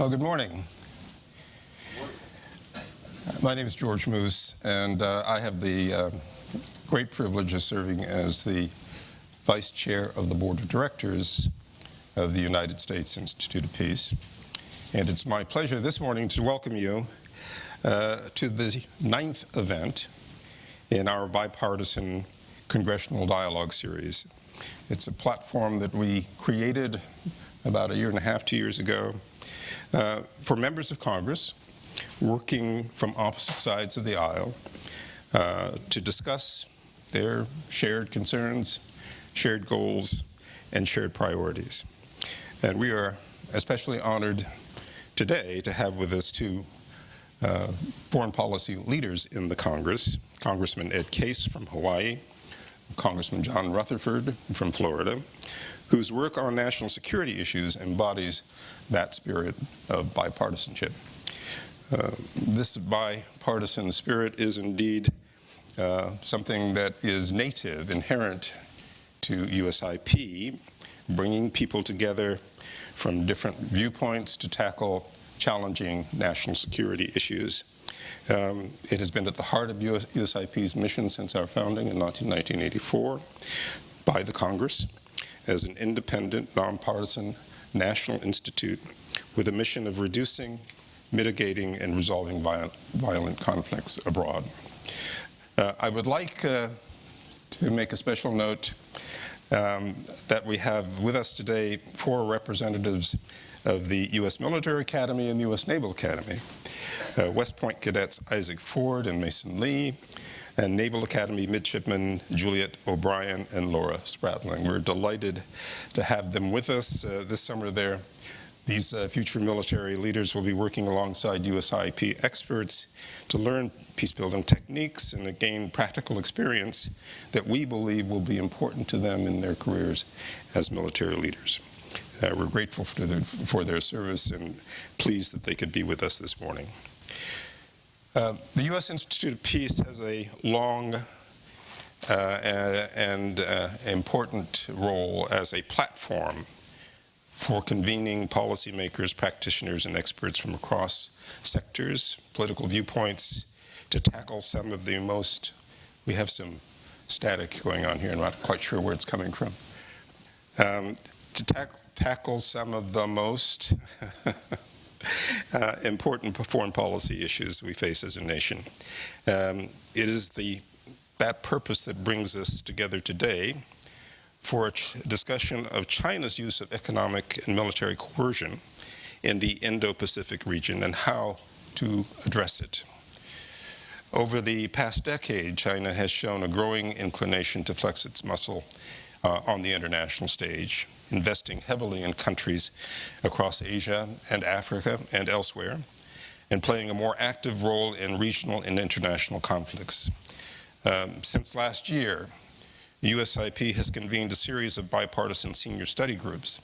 Well, good morning. My name is George Moose, and uh, I have the uh, great privilege of serving as the Vice Chair of the Board of Directors of the United States Institute of Peace. And it's my pleasure this morning to welcome you uh, to the ninth event in our bipartisan Congressional Dialogue Series. It's a platform that we created about a year and a half, two years ago, uh, for members of Congress working from opposite sides of the aisle uh, to discuss their shared concerns, shared goals, and shared priorities. And we are especially honored today to have with us two uh, foreign policy leaders in the Congress, Congressman Ed Case from Hawaii, Congressman John Rutherford from Florida, whose work on national security issues embodies that spirit of bipartisanship. Uh, this bipartisan spirit is indeed uh, something that is native, inherent to USIP, bringing people together from different viewpoints to tackle challenging national security issues. Um, it has been at the heart of US, USIP's mission since our founding in 1984 by the Congress as an independent, nonpartisan national institute with a mission of reducing, mitigating, and resolving violent, conflicts abroad. Uh, I would like uh, to make a special note um, that we have with us today four representatives of the U.S. Military Academy and the U.S. Naval Academy. Uh, West Point cadets Isaac Ford and Mason Lee, and Naval Academy midshipmen Juliet O'Brien and Laura Spratling. We're delighted to have them with us uh, this summer. There, these uh, future military leaders will be working alongside USIP experts to learn peacebuilding techniques and to gain practical experience that we believe will be important to them in their careers as military leaders. Uh, we're grateful for their, for their service and pleased that they could be with us this morning. Uh, the U.S. Institute of Peace has a long uh, and uh, important role as a platform for convening policymakers, practitioners, and experts from across sectors, political viewpoints, to tackle some of the most, we have some static going on here, I'm not quite sure where it's coming from, um, to ta tackle some of the most uh, important foreign policy issues we face as a nation. Um, it is the, that purpose that brings us together today for a discussion of China's use of economic and military coercion in the Indo-Pacific region and how to address it. Over the past decade, China has shown a growing inclination to flex its muscle uh, on the international stage investing heavily in countries across Asia and Africa and elsewhere, and playing a more active role in regional and international conflicts. Um, since last year, USIP has convened a series of bipartisan senior study groups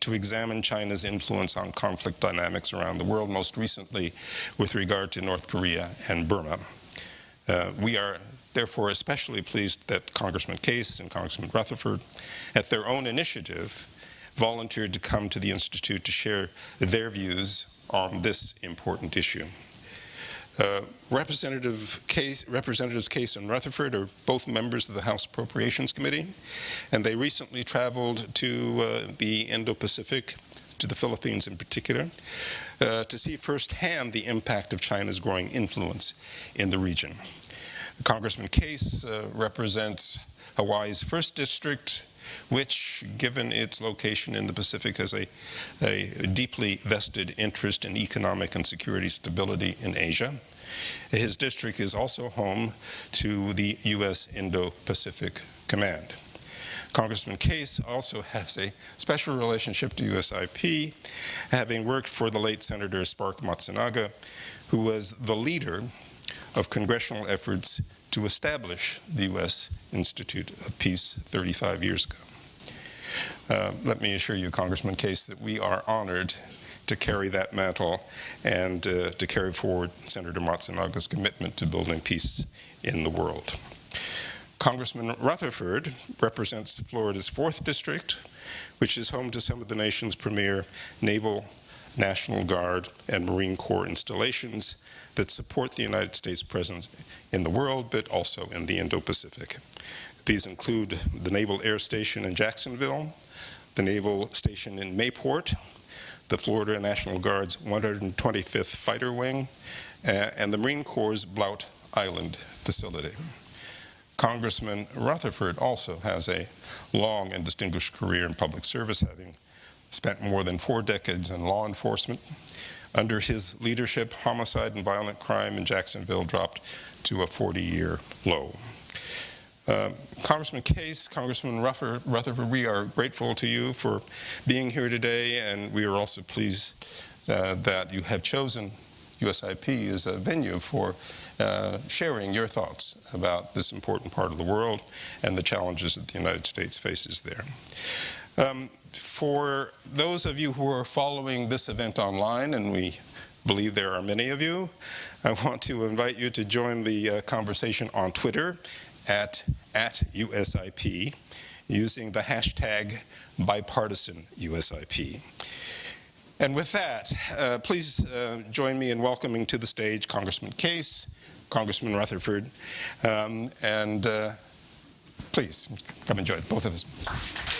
to examine China's influence on conflict dynamics around the world, most recently with regard to North Korea and Burma. Uh, we are therefore especially pleased that Congressman Case and Congressman Rutherford, at their own initiative, volunteered to come to the Institute to share their views on this important issue. Uh, Representative Case, Representatives Case and Rutherford are both members of the House Appropriations Committee, and they recently traveled to uh, the Indo-Pacific, to the Philippines in particular, uh, to see firsthand the impact of China's growing influence in the region. Congressman Case uh, represents Hawaii's first district, which, given its location in the Pacific, has a, a deeply vested interest in economic and security stability in Asia. His district is also home to the U.S. Indo-Pacific Command. Congressman Case also has a special relationship to USIP, having worked for the late Senator Spark Matsunaga, who was the leader of congressional efforts to establish the U.S. Institute of Peace 35 years ago. Uh, let me assure you, Congressman Case, that we are honored to carry that mantle and uh, to carry forward Senator Matsunaga's commitment to building peace in the world. Congressman Rutherford represents Florida's 4th District, which is home to some of the nation's premier naval National Guard, and Marine Corps installations that support the United States presence in the world, but also in the Indo-Pacific. These include the Naval Air Station in Jacksonville, the Naval Station in Mayport, the Florida National Guard's 125th Fighter Wing, uh, and the Marine Corps' Blount Island facility. Congressman Rutherford also has a long and distinguished career in public service, having spent more than four decades in law enforcement. Under his leadership, homicide and violent crime in Jacksonville dropped to a 40-year low. Uh, Congressman Case, Congressman Rutherford, we are grateful to you for being here today, and we are also pleased uh, that you have chosen USIP as a venue for uh, sharing your thoughts about this important part of the world and the challenges that the United States faces there. Um, for those of you who are following this event online, and we believe there are many of you, I want to invite you to join the uh, conversation on Twitter at, at USIP using the hashtag bipartisanUSIP. And with that, uh, please uh, join me in welcoming to the stage Congressman Case, Congressman Rutherford, um, and uh, please come enjoy it, both of us.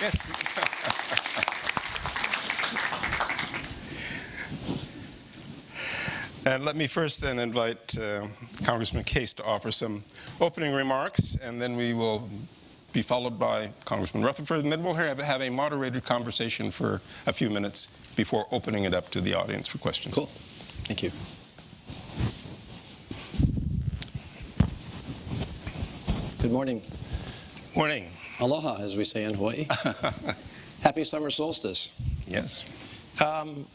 Yes. and let me first then invite uh, Congressman Case to offer some opening remarks, and then we will be followed by Congressman Rutherford, and then we'll have, have a moderated conversation for a few minutes before opening it up to the audience for questions. Cool. Thank you. Good morning. Morning. Aloha, as we say in Hawaii. Happy summer solstice. Yes. Um,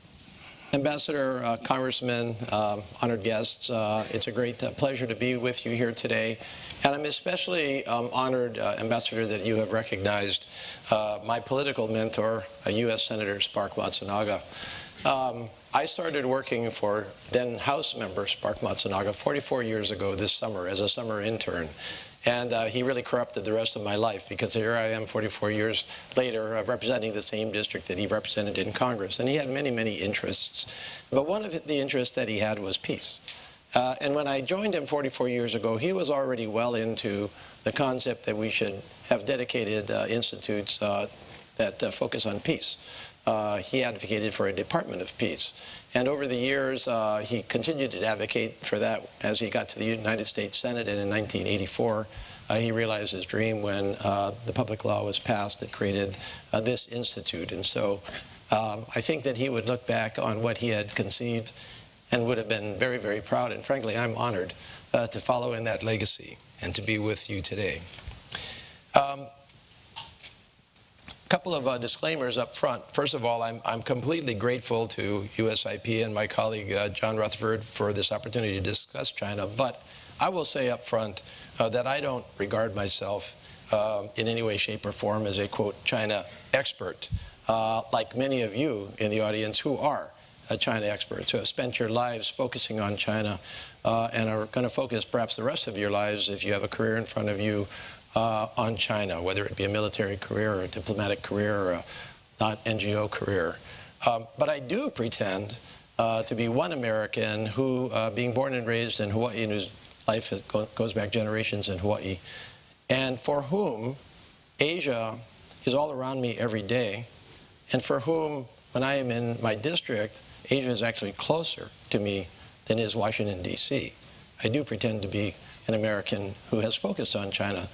Ambassador, uh, Congressman, uh, honored guests, uh, it's a great uh, pleasure to be with you here today. And I'm especially um, honored, uh, Ambassador, that you have recognized uh, my political mentor, U.S. Senator Spark Matsunaga. Um, I started working for then House member Spark Matsunaga 44 years ago this summer as a summer intern. And uh, he really corrupted the rest of my life because here I am 44 years later uh, representing the same district that he represented in Congress. And he had many, many interests. But one of the interests that he had was peace. Uh, and when I joined him 44 years ago, he was already well into the concept that we should have dedicated uh, institutes uh, that uh, focus on peace. Uh, he advocated for a Department of Peace. And over the years, uh, he continued to advocate for that as he got to the United States Senate. And in 1984, he realized his dream when the public law was passed that created this institute. And so um, I think that he would look back on what he had conceived and would have been very, very proud. And frankly, I'm honored uh, to follow in that legacy and to be with you today. Um, couple of uh, disclaimers up front. First of all, I'm, I'm, completely grateful to USIP and my colleague uh, John Rutherford for this opportunity to discuss China, but I will say up front uh, that I don't regard myself uh, in any way, shape, or form as a, quote, China expert, uh, like many of you in the audience who are. China experts who have spent your lives focusing on China uh, and are going to focus perhaps the rest of your lives if you have a career in front of you uh, on China, whether it be a military career or a diplomatic career or a not NGO career. Um, but I do pretend uh, to be one American who, uh, being born and raised in Hawaii, and whose life goes back generations in Hawaii, and for whom Asia is all around me every day, and for whom, when I am in my district, Asia is actually closer to me than is Washington, D.C. I do pretend to be an American who has focused on China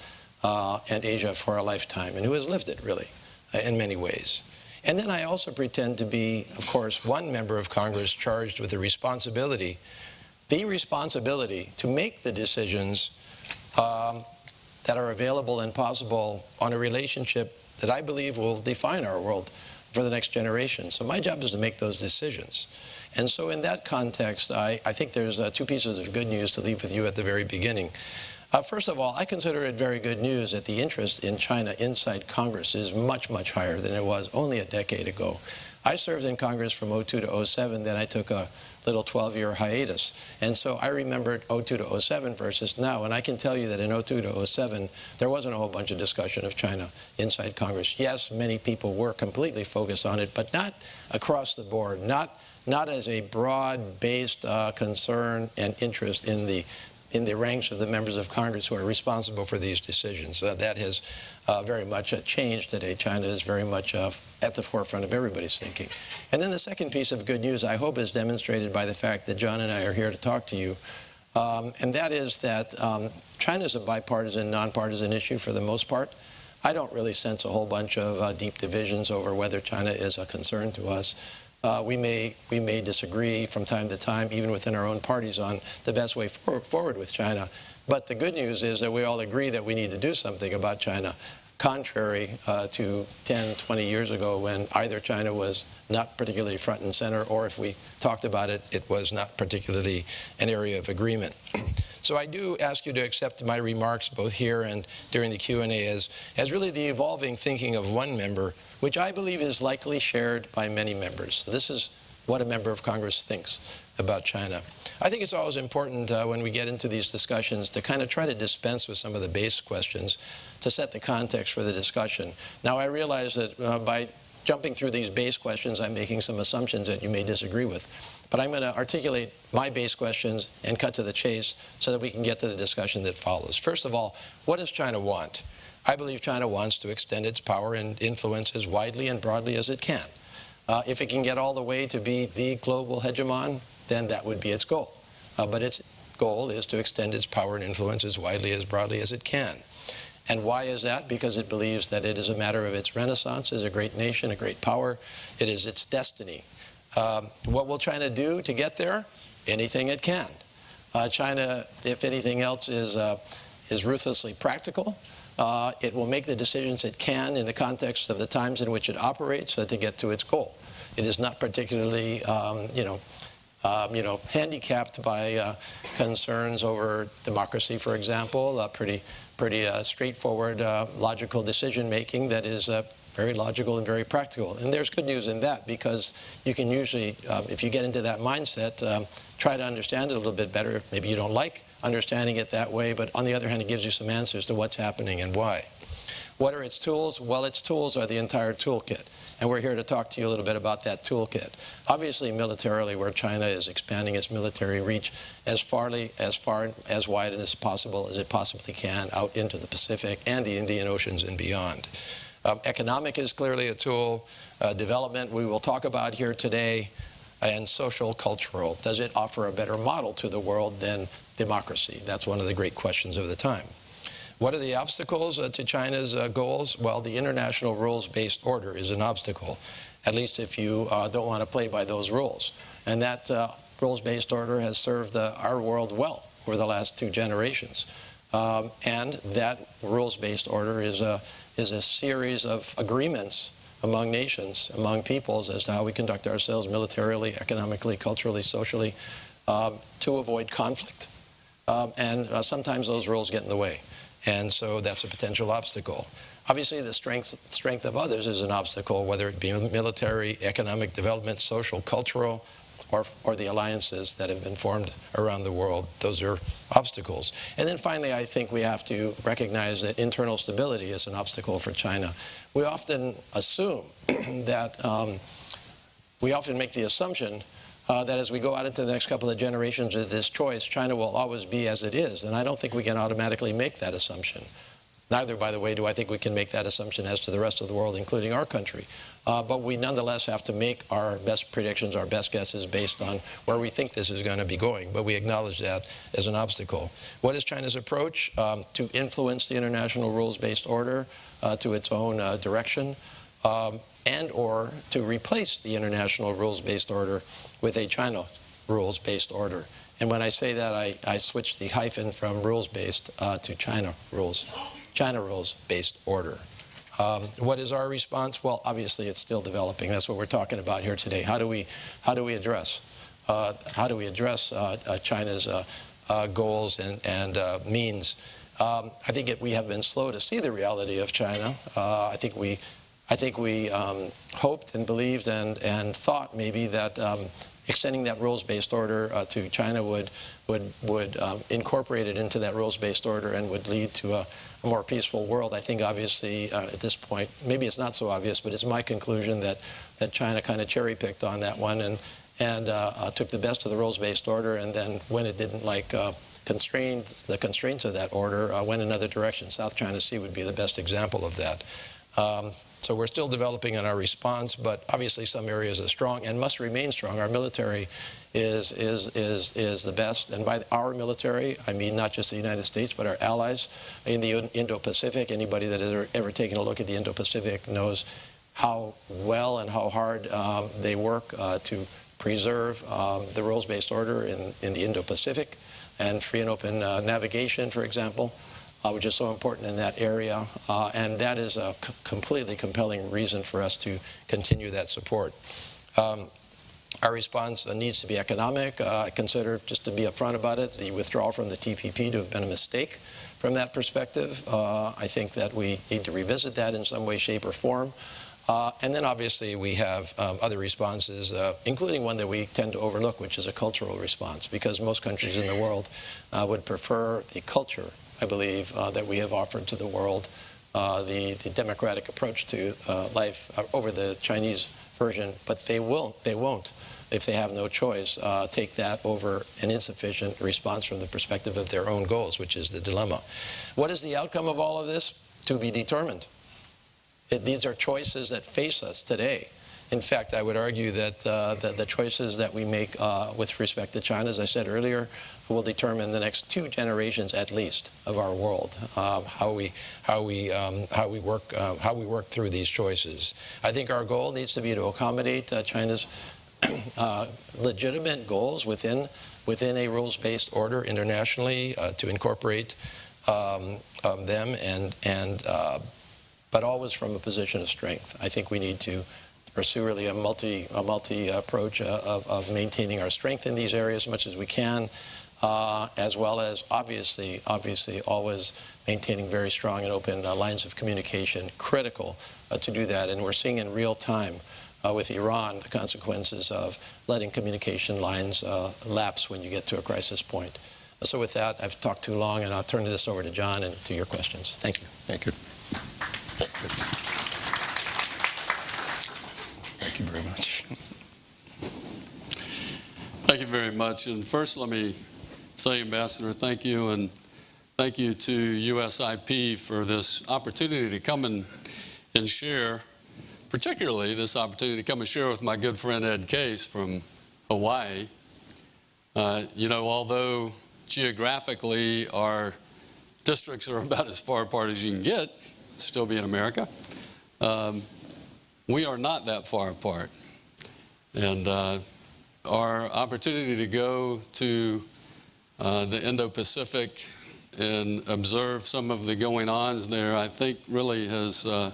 uh, and Asia for a lifetime and who has lived it, really, uh, in many ways. And then I also pretend to be, of course, one member of Congress charged with the responsibility, the responsibility to make the decisions um, that are available and possible on a relationship that I believe will define our world for the next generation. So my job is to make those decisions. And so in that context, I, I think there's uh, two pieces of good news to leave with you at the very beginning. Uh, first of all, I consider it very good news that the interest in China inside Congress is much, much higher than it was only a decade ago. I served in Congress from 02 to 07, then I took a little 12-year hiatus. And so I remembered 02 to 07 versus now, and I can tell you that in 02 to 07, there wasn't a whole bunch of discussion of China inside Congress. Yes, many people were completely focused on it, but not across the board, not not as a broad-based uh, concern and interest in the in the ranks of the members of Congress who are responsible for these decisions. Uh, that has uh, very much uh, changed today. China is very much uh, at the forefront of everybody's thinking. And then the second piece of good news, I hope, is demonstrated by the fact that John and I are here to talk to you. Um, and that is that um, China is a bipartisan, nonpartisan issue for the most part. I don't really sense a whole bunch of uh, deep divisions over whether China is a concern to us. Uh, we may we may disagree from time to time, even within our own parties, on the best way for, forward with China. But the good news is that we all agree that we need to do something about China, contrary uh, to 10, 20 years ago when either China was not particularly front and center, or if we talked about it, it was not particularly an area of agreement. So I do ask you to accept my remarks both here and during the Q&A as, as really the evolving thinking of one member which I believe is likely shared by many members. So this is what a member of Congress thinks about China. I think it's always important uh, when we get into these discussions to kind of try to dispense with some of the base questions to set the context for the discussion. Now, I realize that uh, by jumping through these base questions, I'm making some assumptions that you may disagree with. But I'm going to articulate my base questions and cut to the chase so that we can get to the discussion that follows. First of all, what does China want? I believe China wants to extend its power and influence as widely and broadly as it can. Uh, if it can get all the way to be the global hegemon, then that would be its goal. Uh, but its goal is to extend its power and influence as widely, as broadly as it can. And why is that? Because it believes that it is a matter of its renaissance as a great nation, a great power. It is its destiny. Um, what will China do to get there? Anything it can. Uh, China, if anything else, is, uh, is ruthlessly practical. Uh, it will make the decisions it can in the context of the times in which it operates uh, to get to its goal. It is not particularly, um, you know, um, you know, handicapped by uh, concerns over democracy, for example. Pretty, pretty uh, straightforward, uh, logical decision making that is very logical and very practical. And there's good news in that because you can usually, if you get into that mindset, um, try to understand it a little bit better. Maybe you don't like understanding it that way, but on the other hand, it gives you some answers to what's happening and why. What are its tools? Well, its tools are the entire toolkit. And we're here to talk to you a little bit about that toolkit. Obviously, militarily, where China is expanding its military reach as farly, as far, as wide as possible as it possibly can out into the Pacific and the Indian Oceans and beyond. Um, economic is clearly a tool. Uh, development, we will talk about here today. And social, cultural. Does it offer a better model to the world than democracy? That's one of the great questions of the time. What are the obstacles uh, to China's uh, goals? Well, the international rules-based order is an obstacle, at least if you uh, don't want to play by those rules. And that rules-based order has served our world well over the last two generations. Um, and that rules-based order is a, is a series of agreements among nations, among peoples, as to how we conduct ourselves militarily, economically, culturally, socially, uh, to avoid conflict. Um, and uh, sometimes those rules get in the way. And so that's a potential obstacle. Obviously, the strength, strength of others is an obstacle, whether it be military, economic development, social, cultural, or, or the alliances that have been formed around the world. Those are obstacles. And then finally, I think we have to recognize that internal stability is an obstacle for China. We often assume that, um, we often make the assumption uh, that as we go out into the next couple of generations with this choice, China will always be as it is. And I don't think we can automatically make that assumption. Neither, by the way, do I think we can make that assumption as to the rest of the world, including our country. Uh, but we nonetheless have to make our best predictions, our best guesses based on where we think this is going to be going. But we acknowledge that as an obstacle. What is China's approach? Um, to influence the international rules-based order uh, to its own uh, direction. Um, and or to replace the international rules-based order with a China rules-based order. And when I say that, I, I switch the hyphen from rules-based uh, to China rules, China rules-based order. Um, what is our response? Well, obviously, it's still developing. That's what we're talking about here today. How do we, how do we address, uh, how do we address uh, uh China's uh, uh, goals and, and means? Um, I think it, we have been slow to see the reality of China. I think we I think we um, hoped and believed and, and thought maybe that um, extending that rules-based order uh, to China would would would um, incorporate it into that rules-based order and would lead to a, a more peaceful world. I think obviously uh, at this point, maybe it's not so obvious, but it's my conclusion that that China kind of cherry-picked on that one and and uh, uh, took the best of the rules-based order, and then when it didn't like uh, constrained the constraints of that order, uh, went another direction. South China Sea would be the best example of that. Um, so we're still developing in our response, but obviously some areas are strong and must remain strong. Our military is, is, is, is the best. And by our military, I mean not just the United States, but our allies in the Indo-Pacific. Anybody that has ever, taken a look at the Indo-Pacific knows how well and how hard um, they work uh, to preserve um, the rules-based order in, in the Indo-Pacific and free and open uh, navigation, for example which is so important in that area. Uh, and that is a completely compelling reason for us to continue that support. Um, our response uh, needs to be economic. Uh, I consider, just to be upfront about it, the withdrawal from the TPP to have been a mistake from that perspective. Uh, I think that we need to revisit that in some way, shape, or form. Uh, and then obviously we have um, other responses, uh, including one that we tend to overlook, which is a cultural response, because most countries in the world uh, would prefer the culture I believe, uh, that we have offered to the world, uh, the, the democratic approach to uh, life over the Chinese version, but they will they won't, if they have no choice, uh, take that over an insufficient response from the perspective of their own goals, which is the dilemma. What is the outcome of all of this? To be determined. It, these are choices that face us today. In fact, I would argue that uh, the, the, choices that we make uh, with respect to China, as I said earlier, will determine the next two generations at least of our world. Uh, how we how we um, how we work uh, how we work through these choices. I think our goal needs to be to accommodate uh, China's uh, legitimate goals within within a rules-based order internationally uh, to incorporate um, um, them and and uh, but always from a position of strength. I think we need to pursue really a multi a multi approach of, of maintaining our strength in these areas as much as we can uh, as well as obviously, obviously always maintaining very strong and open uh, lines of communication, critical uh, to do that. And we're seeing in real time uh, with Iran the consequences of letting communication lines uh, lapse when you get to a crisis point. So with that, I've talked too long, and I'll turn this over to John and to your questions. Thank you. Thank you. Thank you very much. Thank you very much. And first, let me say, Ambassador, thank you, and thank you to USIP for this opportunity to come and, and share, particularly this opportunity to come and share with my good friend Ed Case from Hawaii. Uh, you know, although geographically our districts are about as far apart as you can get, still be in America, um, we are not that far apart. And uh, our opportunity to go to uh, the Indo-Pacific and observe some of the going-ons there, I think really has uh,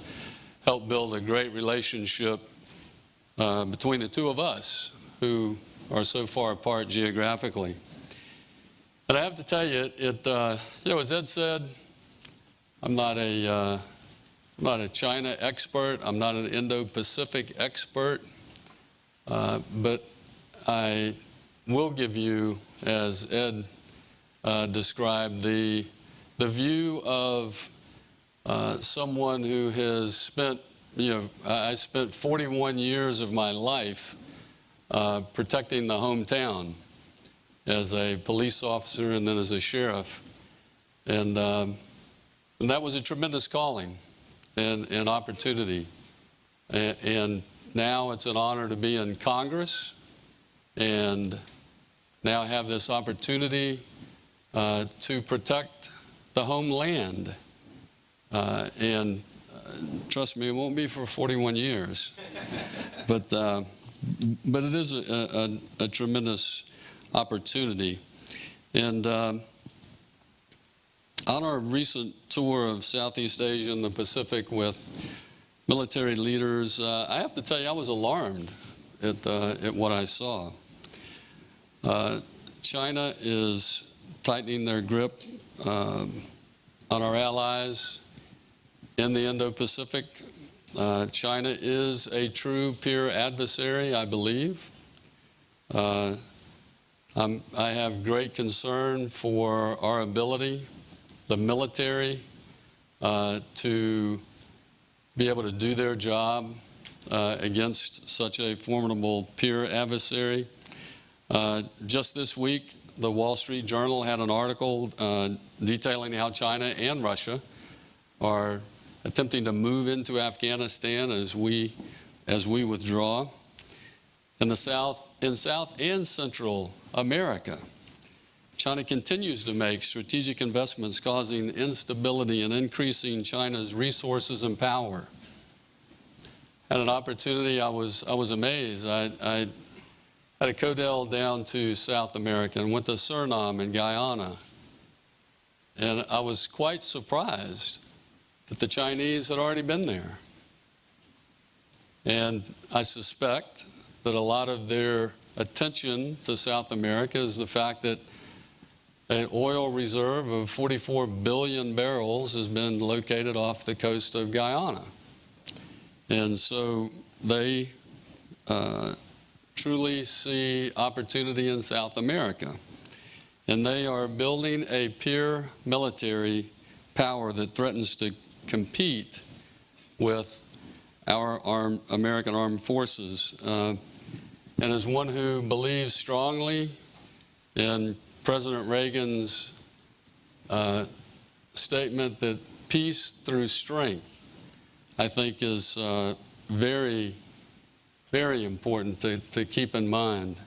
helped build a great relationship uh, between the two of us who are so far apart geographically. And I have to tell you, it, uh, you know, as Ed said, I'm not a, am uh, not a China expert. I'm not an Indo-Pacific expert. but I will give you, as Ed uh, the, the view of uh, someone who has spent, you know, I spent 41 years of my life uh, protecting the hometown as a police officer and then as a sheriff. And, um, and that was a tremendous calling and, and opportunity. And, and now it's an honor to be in Congress and now have this opportunity uh, to protect the homeland. Uh, and uh, trust me, it won't be for 41 years. but, uh, but it is a, a, a tremendous opportunity. And on our recent tour of Southeast Asia and the Pacific with military leaders, I have to tell you, I was alarmed at, uh, at what I saw. Uh, China is tightening their grip um, on our allies in the Indo-Pacific. Uh, China is a true peer adversary, I believe. Uh, I have great concern for our ability, the military, uh, to be able to do their job uh, against such a formidable peer adversary. Uh, Just this week, the Wall Street Journal had an article uh, detailing how China and Russia are attempting to move into Afghanistan as we as we withdraw. In the South, in South and Central America, China continues to make strategic investments causing instability and increasing China's resources and power. Had an opportunity, I was, I was amazed. I, I had a codel down to South America and went to Suriname and Guyana. And I was quite surprised that the Chinese had already been there. And I suspect that a lot of their attention to South America is the fact that an oil reserve of 44 billion barrels has been located off the coast of Guyana. And so they uh, truly see opportunity in South America. And they are building a peer military power that threatens to compete with our American armed forces. Uh, and as one who believes strongly in President Reagan's uh, statement that peace through strength, I think is uh, very, very important to, to keep in mind.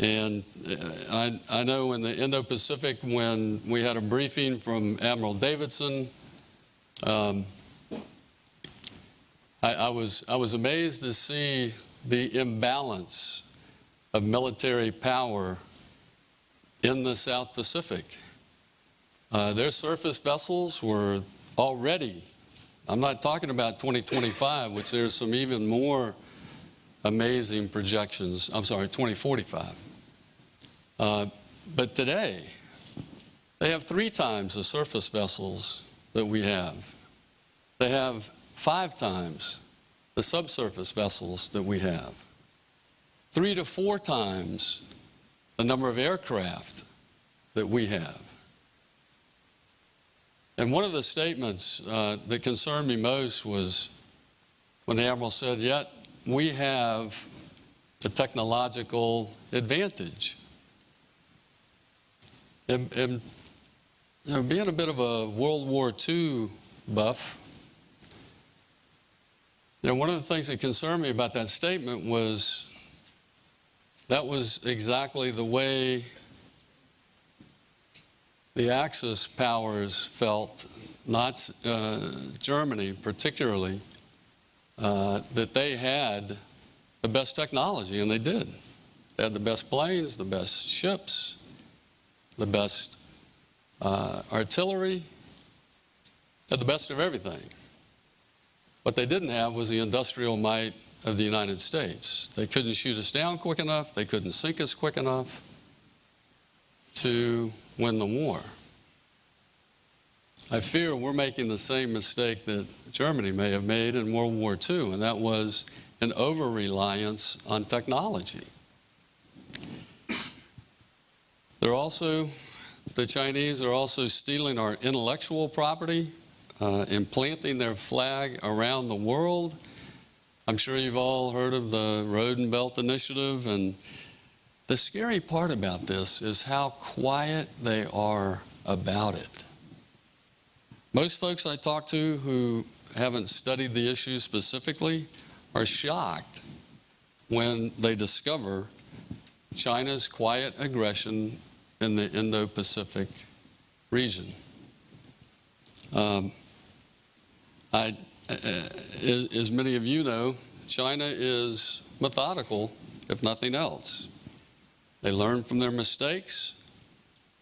And uh, I, I know in the Indo-Pacific, when we had a briefing from Admiral Davidson, um, I, I, was, I was amazed to see the imbalance of military power in the South Pacific. Uh, their surface vessels were already, I'm not talking about 2025, which there's some even more amazing projections. I'm sorry, 2045. Uh, but today, they have three times the surface vessels that we have. They have five times the subsurface vessels that we have, three to four times the number of aircraft that we have. And one of the statements uh, that concerned me most was when the Admiral said, Yet we have the technological advantage. And, and being a bit of a World War II buff, you know, one of the things that concerned me about that statement was that was exactly the way the Axis powers felt, not uh, Germany particularly, uh, that they had the best technology, and they did. They had the best planes, the best ships, the best uh, artillery, had the best of everything. What they didn't have was the industrial might of the United States. They couldn't shoot us down quick enough, they couldn't sink us quick enough to win the war. I fear we're making the same mistake that Germany may have made in World War II, and that was an over reliance on technology. They're also, the Chinese are also stealing our intellectual property, uh, implanting their flag around the world. I'm sure you've all heard of the Road and Belt Initiative, and the scary part about this is how quiet they are about it. Most folks I talk to who haven't studied the issue specifically are shocked when they discover China's quiet aggression in the Indo Pacific region. Um, I, uh, as many of you know, China is methodical, if nothing else. They learn from their mistakes,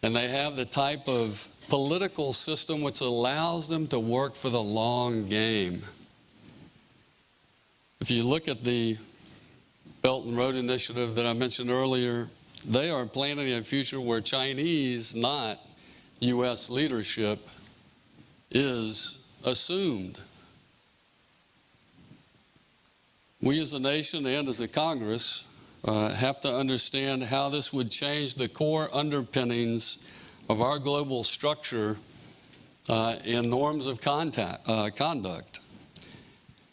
and they have the type of political system which allows them to work for the long game. If you look at the Belt and Road Initiative that I mentioned earlier, they are planning a future where Chinese, not U.S. leadership, is assumed. we as a nation and as a Congress uh, have to understand how this would change the core underpinnings of our global structure uh, and norms of contact, uh, conduct.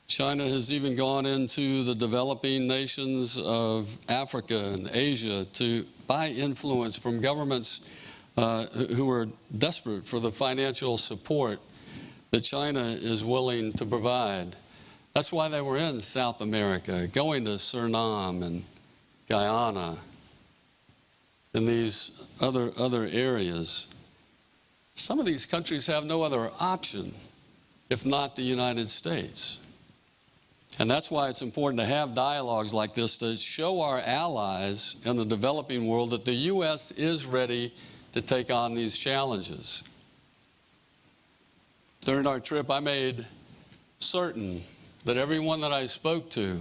China has even gone into the developing nations of Africa and Asia to buy influence from governments uh, who are desperate for the financial support that China is willing to provide. That's why they were in South America, going to Suriname and Guyana and these other, other areas. Some of these countries have no other option if not the United States. And that's why it's important to have dialogues like this to show our allies in the developing world that the U.S. is ready to take on these challenges. During our trip, I made certain that everyone that I spoke to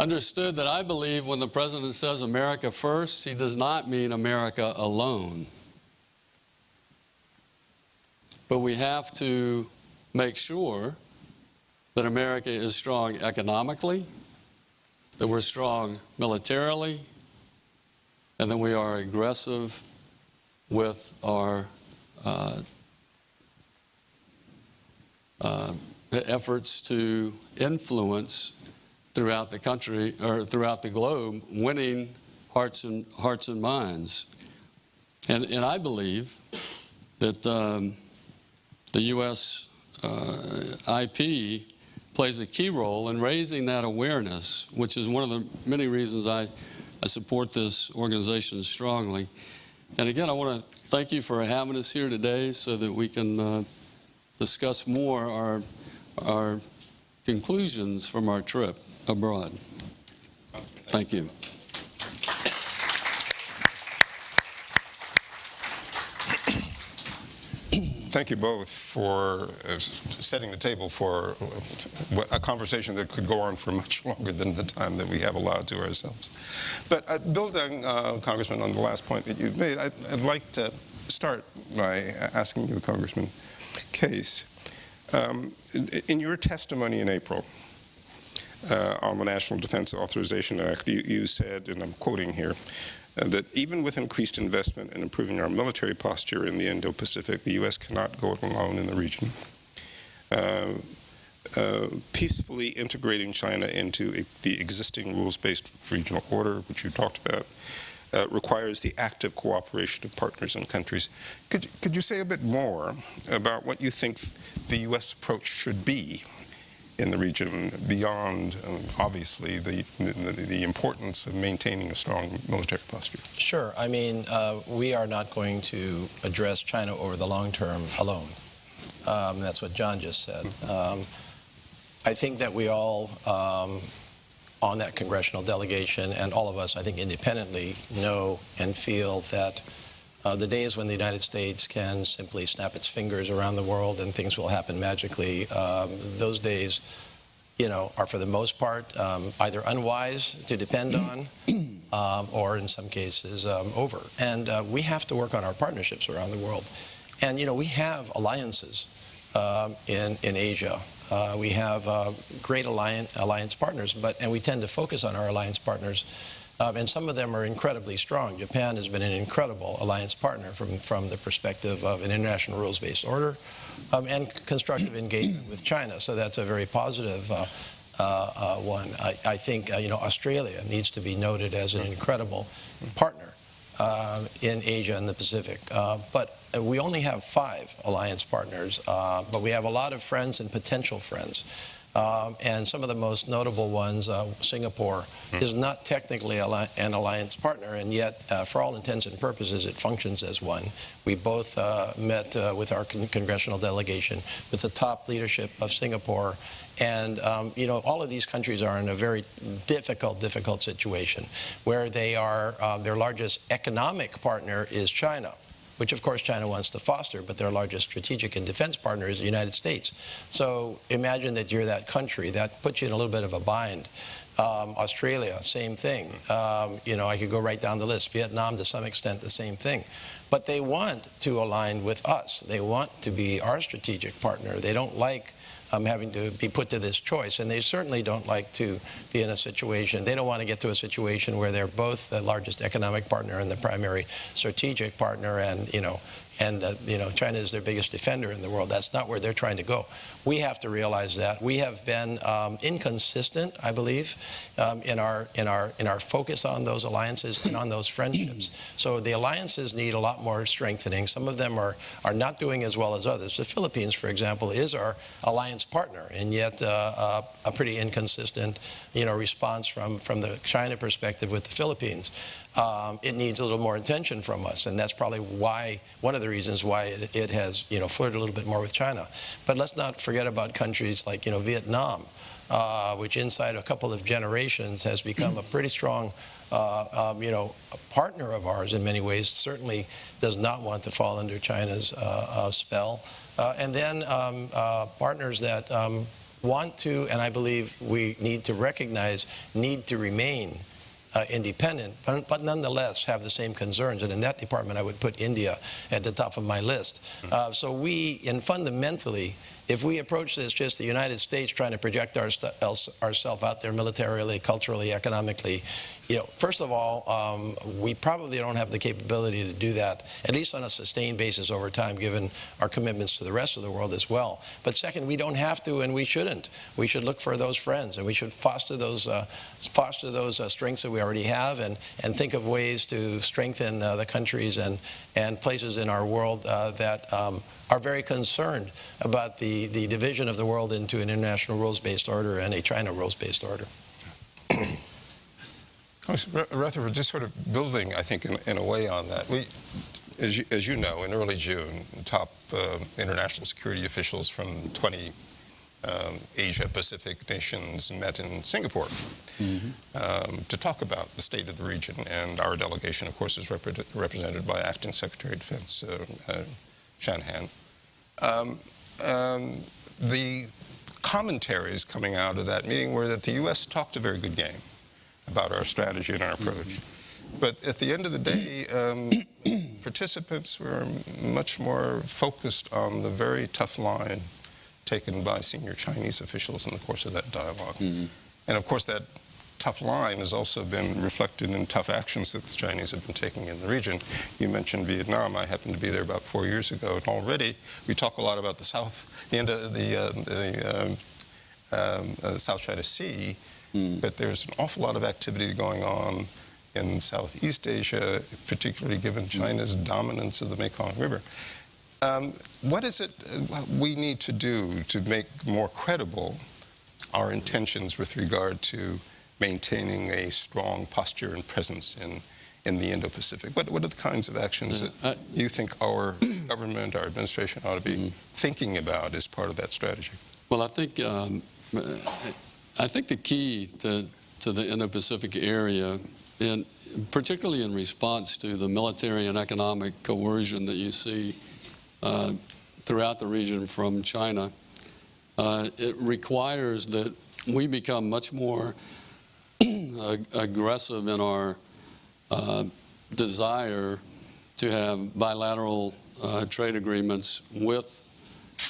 understood that I believe when the president says America first, he does not mean America alone. But we have to make sure that America is strong economically, that we're strong militarily, and that we are aggressive with our uh, uh, efforts to influence throughout the country or throughout the globe, winning hearts and hearts and minds. And, and I believe that um, the U.S. Uh, IP plays a key role in raising that awareness, which is one of the many reasons I, I support this organization strongly. And again, I want to thank you for having us here today so that we can uh, discuss more our, our conclusions from our trip abroad. Thank you. Thank you both for uh, setting the table for a conversation that could go on for much longer than the time that we have allowed to ourselves. But uh, building, uh, Congressman, on the last point that you made, I'd, I'd like to start by asking you, Congressman Case, um, in your testimony in April uh, on the National Defense Authorization Act, you, you said, and I'm quoting here, uh, that even with increased investment in improving our military posture in the Indo-Pacific, the U.S. cannot go it alone in the region. Uh, uh, peacefully integrating China into the existing rules-based regional order, which you talked about, uh, requires the active cooperation of partners and countries. Could, could you say a bit more about what you think the U.S. approach should be in the region beyond, um, obviously, the, the, the importance of maintaining a strong military posture? Sure. I mean, uh, we are not going to address China over the long term alone. Um, that's what John just said. Um, I think that we all um, on that congressional delegation and all of us, I think independently, know and feel that uh, the days when the United States can simply snap its fingers around the world and things will happen magically, um, those days, you know, are for the most part um, either unwise to depend on um, or in some cases um, over. And uh, we have to work on our partnerships around the world. And, you know, we have alliances um, in, in Asia. Uh, we have uh, great alliance, alliance partners, but and we tend to focus on our alliance partners um, and some of them are incredibly strong. Japan has been an incredible alliance partner from, from the perspective of an international rules-based order um, and constructive engagement with China. So that's a very positive uh, uh, uh, one. I, I think, uh, you know, Australia needs to be noted as an incredible partner uh, in Asia and the Pacific. But we only have five alliance partners, but we have a lot of friends and potential friends. Um, and some of the most notable ones, uh, Singapore, is not technically an alliance partner, and yet, uh, for all intents and purposes, it functions as one. We both uh, met uh, with our con- congressional delegation, with the top leadership of Singapore, and um, you know, all of these countries are in a very difficult, difficult situation, where they are uh, their largest economic partner is China which of course China wants to foster, but their largest strategic and defense partner is the United States. So imagine that you're that country. That puts you in a little bit of a bind. Um, Australia, same thing. Um, you know, I could go right down the list. Vietnam, to some extent, the same thing. But they want to align with us. They want to be our strategic partner. They don't like um, having to be put to this choice. And they certainly don't like to be in a situation, they don't want to get to a situation where they're both the largest economic partner and the primary strategic partner and, you know, and uh, you know China is their biggest defender in the world. That's not where they're trying to go. We have to realize that we have been um, inconsistent, I believe, um, in our in our in our focus on those alliances and on those friendships. So the alliances need a lot more strengthening. Some of them are are not doing as well as others. The Philippines, for example, is our alliance partner, and yet uh, uh, a pretty inconsistent, you know, response from from the China perspective with the Philippines um, it needs a little more attention from us, and that's probably why one of the reasons why it, it, has you know flirted a little bit more with China. But let's not forget about countries like you know Vietnam, uh, which inside a couple of generations has become a pretty strong. Uh, um, you know, partner of ours in many ways certainly does not want to fall under China's uh, uh spell. Uh, and then um, uh, partners that um, want to, and I believe we need to recognize, need to remain uh, independent, but, but, nonetheless have the same concerns. And in that department, I would put India at the top of my list. Hmm. Uh, so we, and fundamentally, if we approach this just the United States trying to project our, ourselves out there militarily, culturally, economically, you know, first of all, um, we probably don't have the capability to do that, at least on a sustained basis over time, given our commitments to the rest of the world as well. But second, we don't have to, and we shouldn't. We should look for those friends, and we should foster those uh, foster those uh, strengths that we already have, and and think of ways to strengthen uh, the countries and and places in our world uh, that. Um, are very concerned about the, the division of the world into an international rules-based order and a China rules-based order. Rutherford, just sort of building, I think, in, in a way on that. We, as you, as you, know, in early June, top uh, international security officials from 20 um, Asia-Pacific nations met in Singapore mm -hmm. um, to talk about the state of the region. And our delegation, of course, is repre represented by Acting Secretary of Defense uh, uh, Shanahan. Um, um, the commentaries coming out of that meeting were that the U.S. talked a very good game about our strategy and our approach. Mm -hmm. But at the end of the day, um, participants were much more focused on the very tough line taken by senior Chinese officials in the course of that dialogue. Mm -hmm. And of course, that tough line has also been reflected in tough actions that the Chinese have been taking in the region. You mentioned Vietnam. I happened to be there about four years ago, and already we talk a lot about the South, the end of the, uh, the um, um, uh, South China Sea, Mm. But there's an awful lot of activity going on in Southeast Asia, particularly given hmm. China's mm. dominance of the Mekong River. Um, what is it uh, we need to do to make more credible our intentions with regard to maintaining a strong posture and presence in, in the Indo-Pacific? What, what are the kinds of actions yeah. that you think our government, our administration ought to be mm. thinking about as part of that strategy? Well, I think um, I think the key to, to the Indo-Pacific area, and particularly in response to the military and economic coercion that you see uh, throughout the region from China, uh, it requires that we become much more aggressive in our uh, desire to have bilateral uh, trade agreements with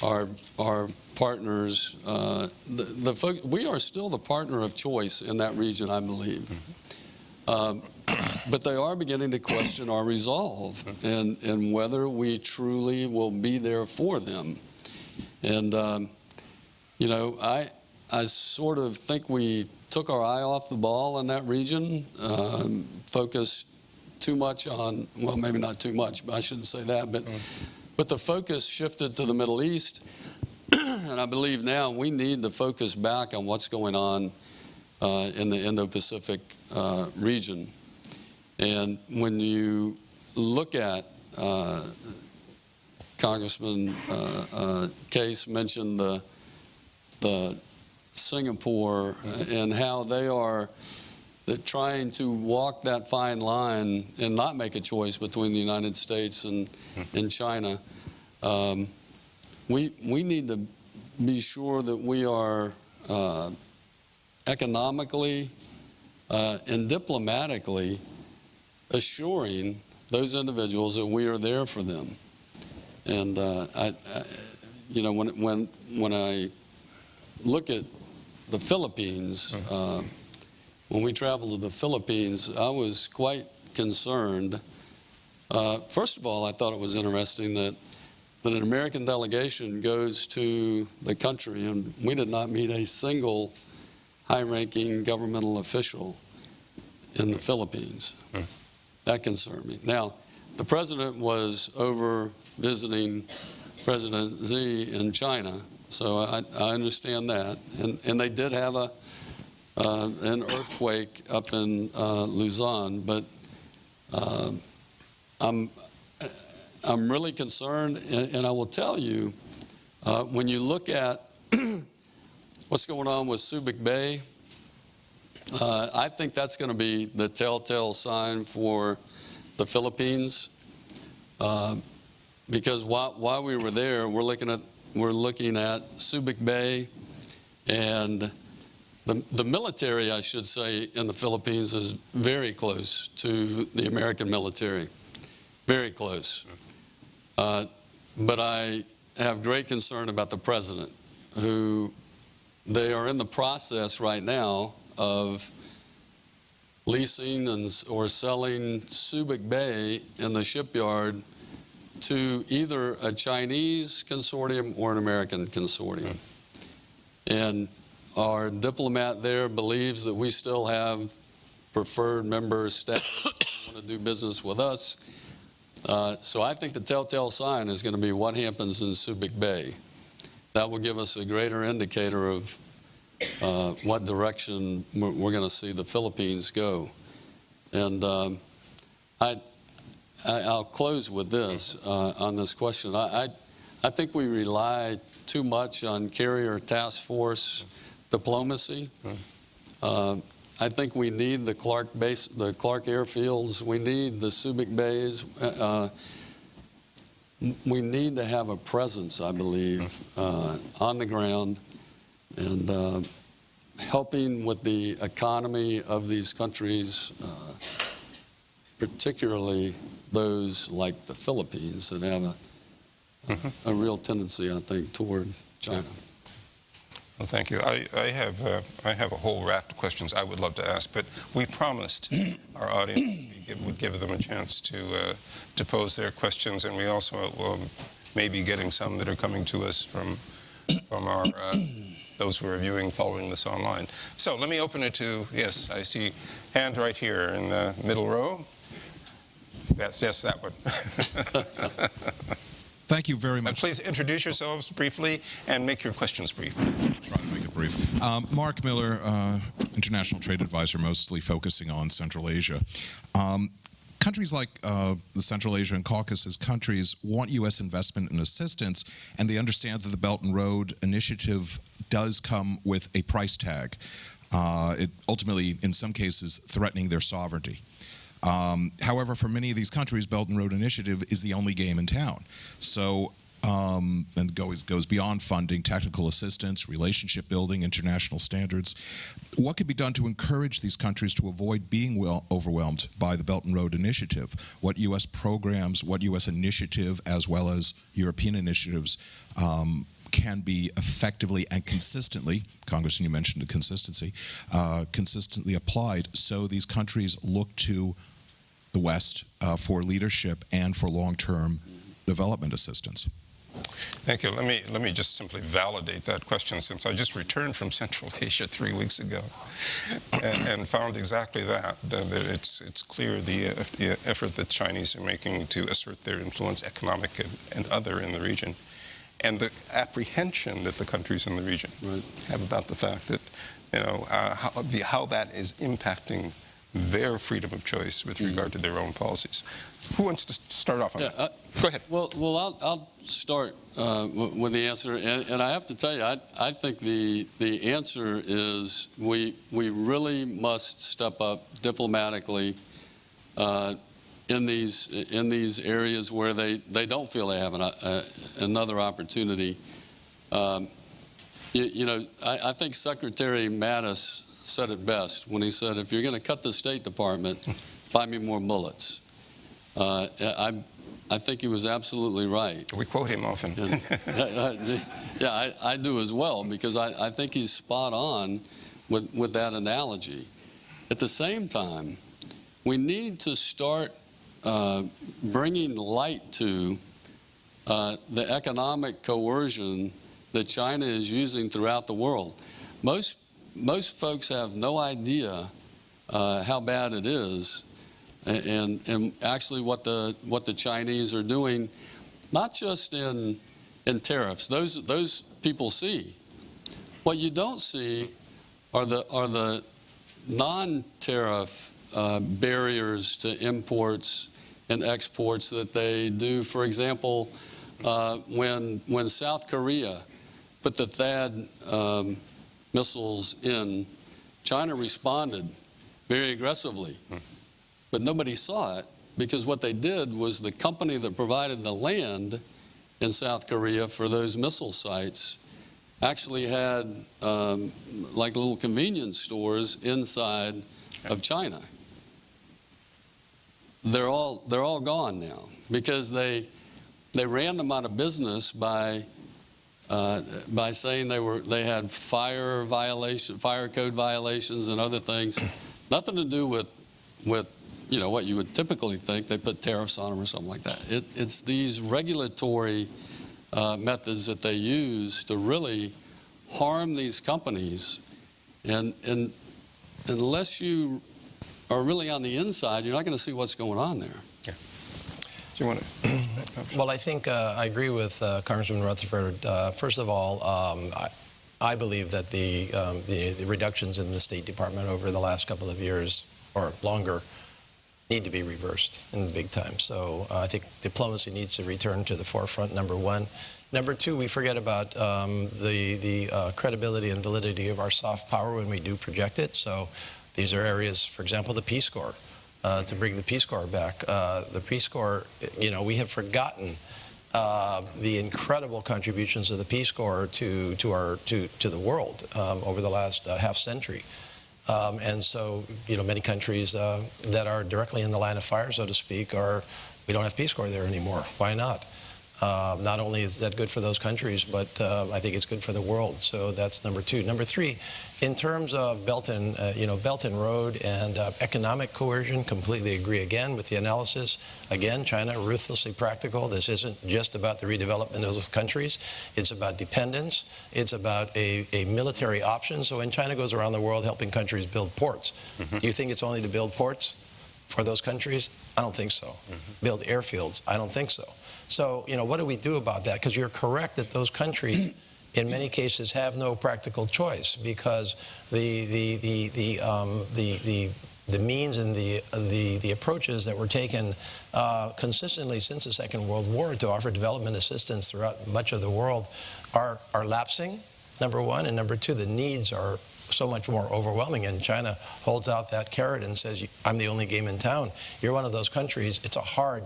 our, our partners. Uh, the, the, we are still the partner of choice in that region, I believe. Mm-hmm. Um, but they are beginning to question our resolve mm-hmm. and, and whether we truly will be there for them. And, um, you know, I, I sort of think we took our eye off the ball in that region, um, focused too much on, well, maybe not too much, but I shouldn't say that, but. But the focus shifted to the Middle East, and I believe now we need to focus back on what's going on uh, in the Indo-Pacific uh, region. And when you look at uh, Congressman uh, uh, Case mentioned the, the Singapore and how they are trying to walk that fine line and not make a choice between the United States and, and China, um, we, we need to be sure that we are uh, economically uh, and diplomatically assuring those individuals that we are there for them. And uh, I, I, you know, when, when, when I look at the Philippines, uh, when we traveled to the Philippines, I was quite concerned. Uh, First of all, I thought it was interesting that, that an American delegation goes to the country, and we did not meet a single high-ranking governmental official in the Philippines. Hmm. That concerned me. Now, the president was over visiting President Xi in China, so I, I understand that. And, and they did have a, uh, an earthquake up in uh, Luzon, but uh, I'm, I'm really concerned, and, and I will tell you, uh, when you look at what's going on with Subic Bay, uh, I think that's going to be the telltale sign for the Philippines. Uh, because while, while we were there, we're looking at we're looking at Subic Bay, and the the military, I should say, in the Philippines is very close to the American military, very close. Uh, but I have great concern about the president, who they are in the process right now of leasing and, or selling Subic Bay in the shipyard to either a Chinese consortium or an American consortium. And our diplomat there believes that we still have preferred member status, want to do business with us. Uh, so I think the telltale sign is going to be what happens in Subic Bay. That will give us a greater indicator of uh, what direction we're, going to see the Philippines go. And um, I, I, I'll close with this uh, on this question. I, I, I think we rely too much on carrier task force diplomacy. Uh, I think we need the Clark base, the Clark airfields. We need the Subic bays. Uh, we need to have a presence, I believe, uh, on the ground and uh, helping with the economy of these countries, uh, particularly those like the Philippines that have a, a real tendency, I think, toward China. Well, thank you. I, I have uh, I have a whole raft of questions I would love to ask, but we promised our audience we give, would give them a chance to uh, to pose their questions, and we also will may be getting some that are coming to us from from our uh, those who are viewing following this online. So let me open it to yes, I see hand right here in the middle row. Yes, yes, that one. Thank you very and much. please introduce yourselves briefly and make your questions brief. Try to make it brief. Um, Mark Miller, uh, International Trade Advisor, mostly focusing on Central Asia. Um, countries like uh, the Central Asia and Caucasus countries want U.S. investment and assistance, and they understand that the Belt and Road Initiative does come with a price tag. Uh, it ultimately, in some cases, threatening their sovereignty. Um, however, for many of these countries, Belt and Road Initiative is the only game in town. So, um, and goes goes beyond funding, technical assistance, relationship building, international standards. What could be done to encourage these countries to avoid being well overwhelmed by the Belt and Road Initiative? What U.S. programs, what U.S. initiative, as well as European initiatives, um, can be effectively and consistently, Congressman, you mentioned the consistency, uh, consistently applied so these countries look to the West uh, for leadership and for long-term development assistance. Thank you. Let me let me just simply validate that question since I just returned from Central Asia three weeks ago, and, and found exactly that. That it's it's clear the, the effort that Chinese are making to assert their influence, economic and, and other, in the region, and the apprehension that the countries in the region Right. have about the fact that you know uh, how, the, how that is impacting their freedom of choice with regard to their own policies. Who wants to start off on Yeah, that? uh, Go ahead. Well, well, I'll, I'll start uh, with the answer, and, and I have to tell you, I, I think the the answer is we we really must step up diplomatically uh, in these in these areas where they, they don't feel they have an, uh, another opportunity. Um, you, you know, I, I think Secretary Mattis said it best when he said, "If you're going to cut the State Department, buy me more bullets." Uh, I I think he was absolutely right. We quote him often. And- Yeah, I, I do as well, because I, I think he's spot on with, with that analogy. At the same time, we need to start uh, bringing light to uh, the economic coercion that China is using throughout the world. Most, most folks have no idea uh, how bad it is, and, and actually what the, what the Chinese are doing, not just in in tariffs. Those those people see. What you don't see are the are the non-tariff uh, barriers to imports and exports that they do. For example, uh, when when South Korea put the THAAD um, missiles in, China responded very aggressively, but nobody saw it because what they did was the company that provided the land in South Korea for those missile sites actually had um, like little convenience stores inside of China. They're all they're all gone now because they they ran them out of business by uh, by saying they were they had fire violation fire code violations and other things, nothing to do with with you know what you would typically think. They put tariffs on them or something like that. It, it's these regulatory uh, methods that they use to really harm these companies, and and unless you are really on the inside, you're not going to see what's going on there. Yeah. Do you want to? Well, I think uh, I agree with uh, Congressman Rutherford. Uh, first of all, um, I, I believe that the, um, the the reductions in the State Department over the last couple of years or longer need to be reversed in the big time. So uh, I think diplomacy needs to return to the forefront. Number one. Number two, we forget about um, the the uh, credibility and validity of our soft power when we do project it. So these are areas, for example, the Peace Corps uh, to bring the Peace Corps back. Uh, the Peace Corps, you know, we have forgotten uh, the incredible contributions of the Peace Corps to to our to to the world um, over the last uh, half century. Um, and so, you know, many countries uh, that are directly in the line of fire, so to speak, are we don't have Peace Corps there anymore. Why not? Uh, not only is that good for those countries, but uh, I think it's good for the world. So that's number two. Number three, in terms of Belt and uh, you know Belt and Road and uh, economic coercion, completely agree again with the analysis. Again, China ruthlessly practical. This isn't just about the redevelopment of those countries. It's about dependence. It's about a, a military option. So when China goes around the world helping countries build ports, do you think it's only to build ports for those countries? I don't think so. Build airfields? I don't think so. So, you know, what do we do about that? Because you're correct that those countries, in many cases, have no practical choice because the the the the um, the, the the means and the, the, the approaches that were taken uh, consistently since the Second World War to offer development assistance throughout much of the world are, are lapsing, number one. And number two, the needs are so much more overwhelming. And China holds out that carrot and says, I'm the only game in town. You're one of those countries. It's a hard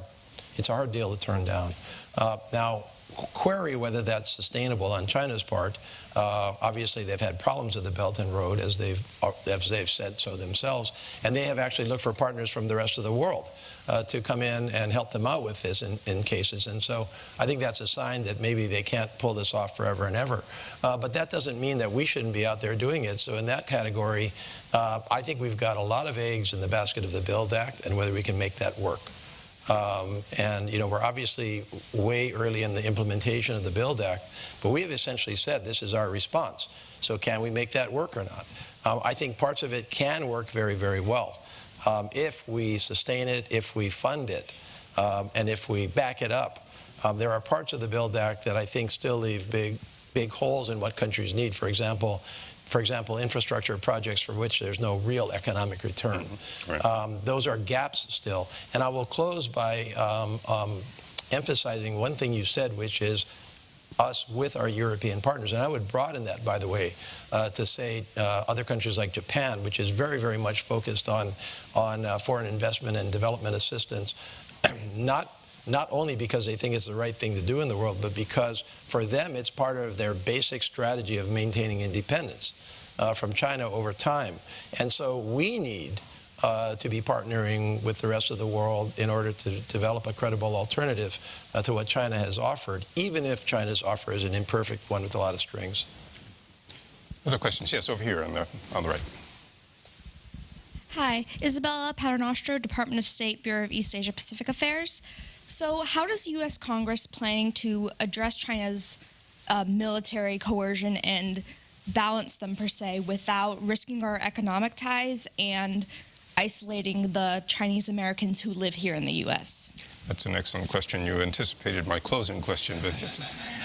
it's hard deal to turn down. Uh, now, query whether that's sustainable on China's part. Uh, obviously, they've had problems with the Belt and Road, as they've as they've said so themselves, and they have actually looked for partners from the rest of the world uh, to come in and help them out with this in, in, cases. And so, I think that's a sign that maybe they can't pull this off forever and ever. Uh, but that doesn't mean that we shouldn't be out there doing it. So, in that category, uh, I think we've got a lot of eggs in the basket of the Build Act, and whether we can make that work. Um, and, you know, we're obviously way early in the implementation of the Build Act, but we have essentially said this is our response. So can we make that work or not? Um, I think parts of it can work very, very well um, if we sustain it, if we fund it, um, and if we back it up. Um, there are parts of the Build Act that I think still leave big, big holes in what countries need. For example, for example, infrastructure projects for which there's no real economic return. Right. Um, those are gaps still. And I will close by um, um, emphasizing one thing you said, which is us with our European partners. And I would broaden that, by the way, uh, to say uh, other countries like Japan, which is very, very much focused on, on uh, foreign investment and development assistance, not not only because they think it's the right thing to do in the world, but because for them it's part of their basic strategy of maintaining independence uh, from China over time. And so we need uh, to be partnering with the rest of the world in order to develop a credible alternative uh, to what China has offered, even if China's offer is an imperfect one with a lot of strings. Other questions? Yes, over here on the, on the right. Hi, Isabella Paternostro, Department of State, Bureau of East Asia Pacific Affairs. So, how does U.S. Congress planning to address China's uh, military coercion and balance them per se without risking our economic ties and isolating the Chinese Americans who live here in the U.S.? That's an excellent question. You anticipated my closing question, but,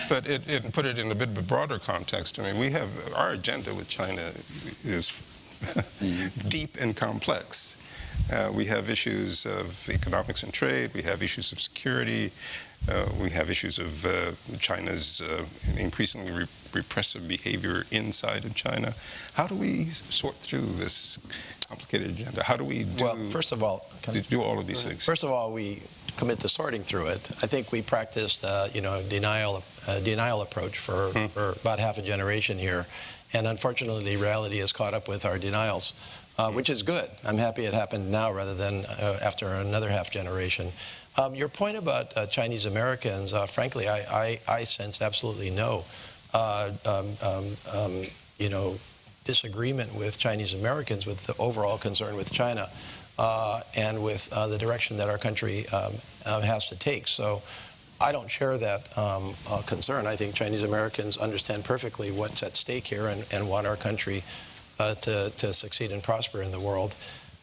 but it, it put it in a bit of a broader context. I mean, we have our agenda with China is deep and complex. Uh, we have issues of economics and trade. We have issues of security. Uh, we have issues of uh, China's uh, increasingly re repressive behavior inside of China. How do we sort through this complicated agenda? How do we do, well, first of all, do all of these things? First of all, we commit to sorting through it. I think we practiced, uh, you know, denial, uh, denial approach for, hmm. for about half a generation here. And unfortunately, reality has caught up with our denials, uh, which is good. I'm happy it happened now rather than uh, after another half generation. Um, your point about uh, Chinese Americans, uh, frankly, I, I, I, sense absolutely no, uh, um, um, um, you know, disagreement with Chinese Americans with the overall concern with China and with the direction that our country um, has to take. So I don't share that um, uh, concern. I think Chinese Americans understand perfectly what's at stake here and, and want our country uh, to, to succeed and prosper in the world.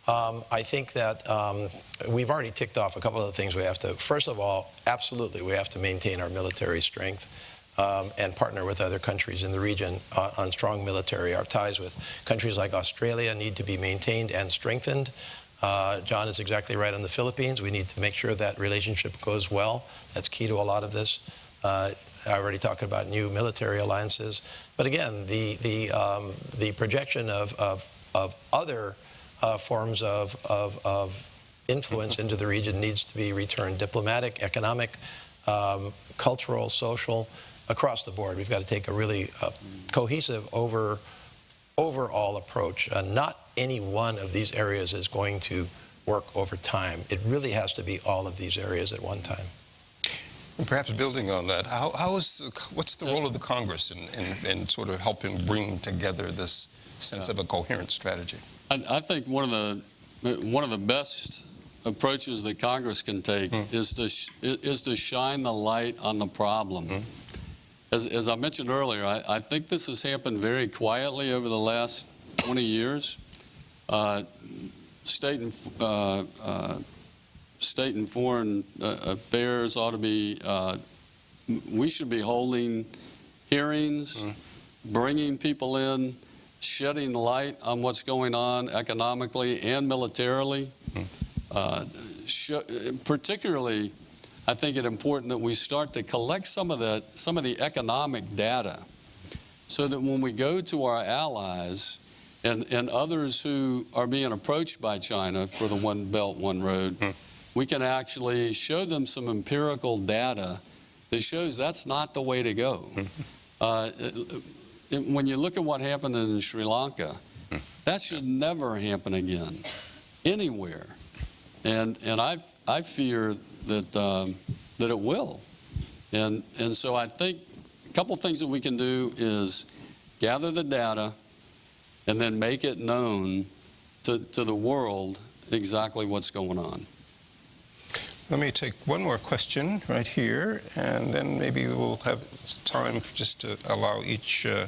Um, I think that um, we've already ticked off a couple of the things we have to. First of all, absolutely, we have to maintain our military strength um, and partner with other countries in the region uh, on strong military. Our ties with countries like Australia need to be maintained and strengthened. Uh, John is exactly right on the Philippines. We need to make sure that relationship goes well. That's key to a lot of this. Uh, I already talked about new military alliances. But again, the, the, um, the projection of, of, of other uh, forms of, of, of, influence into the region needs to be returned diplomatic, economic, um, cultural, social, across the board. We've got to take a really uh, cohesive over, overall approach. Uh, not any one of these areas is going to work over time. It really has to be all of these areas at one time. And perhaps building on that, how, how is the, what's the role of the Congress in, in, in sort of helping bring together this sense yeah. of a coherent strategy? I, I, think one of the one of the best approaches that Congress can take mm. is to is to shine the light on the problem. Mm. As, as, I mentioned earlier, I, I think this has happened very quietly over the last 20 years. Uh, state and uh, uh, state and foreign uh, affairs ought to be. Uh, we should be holding hearings, mm. bringing people in, shedding light on what's going on economically and militarily. Mm. particularly, I think it important that we start to collect some of the some of the economic data, so that when we go to our allies and, and others who are being approached by China for the One Belt, One Road, hmm. We can actually show them some empirical data that shows that's not the way to go. Uh, when you look at what happened in Sri Lanka, that should never happen again, anywhere. And, and I, I fear that, um, that it will. And, and so I think a couple things that we can do is gather the data, and then make it known to, to the world exactly what's going on. Let me take one more question right here, and then maybe we'll have time just to allow each uh,